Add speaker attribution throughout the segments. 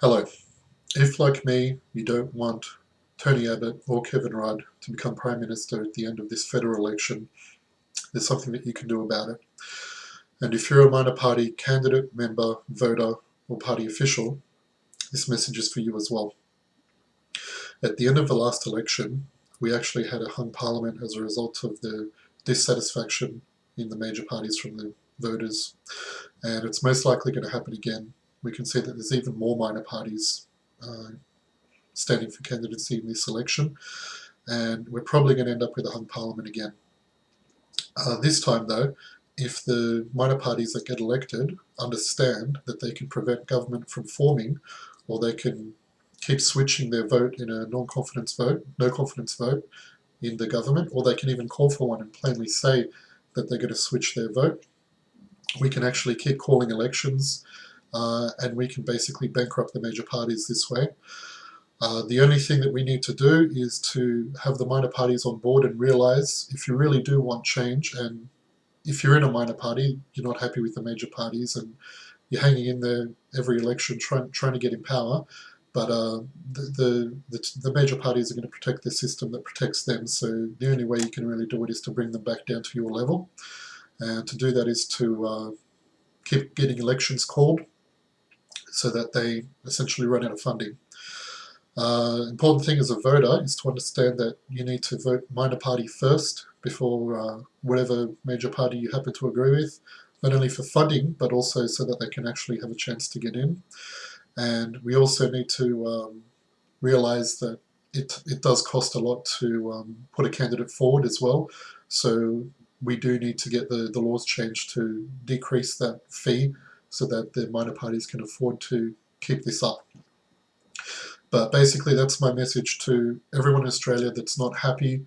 Speaker 1: Hello. If, like me, you don't want Tony Abbott or Kevin Rudd to become Prime Minister at the end of this federal election, there's something that you can do about it. And if you're a minor party candidate, member, voter, or party official, this message is for you as well. At the end of the last election, we actually had a hung parliament as a result of the dissatisfaction in the major parties from the voters. And it's most likely going to happen again we can see that there's even more minor parties uh, standing for candidacy in this election, and we're probably going to end up with a hung parliament again. Uh, this time, though, if the minor parties that get elected understand that they can prevent government from forming, or they can keep switching their vote in a non-confidence vote, no confidence vote in the government, or they can even call for one and plainly say that they're going to switch their vote. We can actually keep calling elections uh, and we can basically bankrupt the major parties this way. Uh, the only thing that we need to do is to have the minor parties on board and realize if you really do want change and if you're in a minor party, you're not happy with the major parties and you're hanging in there every election trying, trying to get in power, but uh, the, the, the, major parties are going to protect the system that protects them, so the only way you can really do it is to bring them back down to your level. And to do that is to uh, keep getting elections called, so that they essentially run out of funding. Uh, important thing as a voter is to understand that you need to vote minor party first before uh, whatever major party you happen to agree with, not only for funding, but also so that they can actually have a chance to get in. And we also need to um, realize that it, it does cost a lot to um, put a candidate forward as well. So we do need to get the, the laws changed to decrease that fee so that the minor parties can afford to keep this up. But basically that's my message to everyone in Australia that's not happy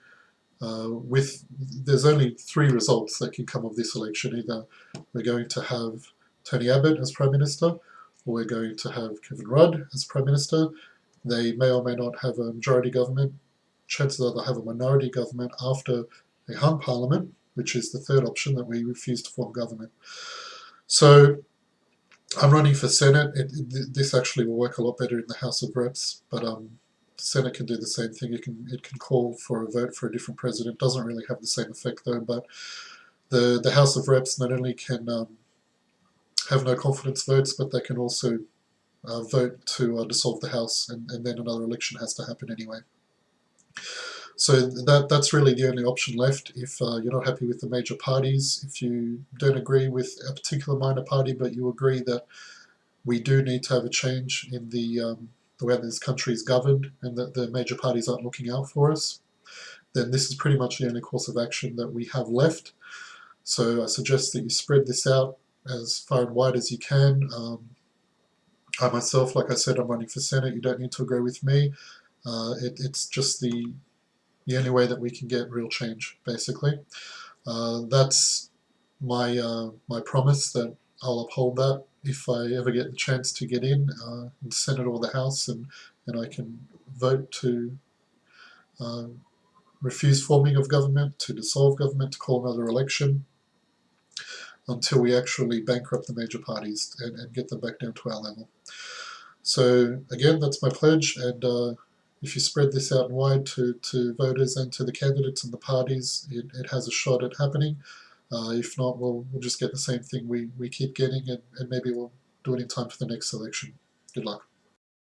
Speaker 1: uh, with, there's only three results that can come of this election. Either we're going to have Tony Abbott as Prime Minister, or we're going to have Kevin Rudd as Prime Minister. They may or may not have a majority government. Chances are they'll have a minority government after a hung parliament, which is the third option that we refuse to form government. So I'm running for Senate. It, it, this actually will work a lot better in the House of Reps, but um, Senate can do the same thing. It can it can call for a vote for a different president. Doesn't really have the same effect though. But the the House of Reps not only can um, have no confidence votes, but they can also uh, vote to uh, dissolve the House, and, and then another election has to happen anyway. So that that's really the only option left if uh, you're not happy with the major parties, if you don't agree with a particular minor party but you agree that we do need to have a change in the, um, the way this country is governed and that the major parties aren't looking out for us, then this is pretty much the only course of action that we have left. So I suggest that you spread this out as far and wide as you can. Um, I myself, like I said, I'm running for Senate. You don't need to agree with me. Uh, it, it's just the the only way that we can get real change, basically. Uh, that's my uh, my promise that I'll uphold that if I ever get the chance to get in uh, in Senate or the House and, and I can vote to uh, refuse forming of government, to dissolve government, to call another election until we actually bankrupt the major parties and, and get them back down to our level. So again, that's my pledge and uh, if you spread this out and wide to, to voters and to the candidates and the parties, it, it has a shot at happening. Uh, if not, we'll, we'll just get the same thing we, we keep getting and, and maybe we'll do it in time for the next election. Good luck.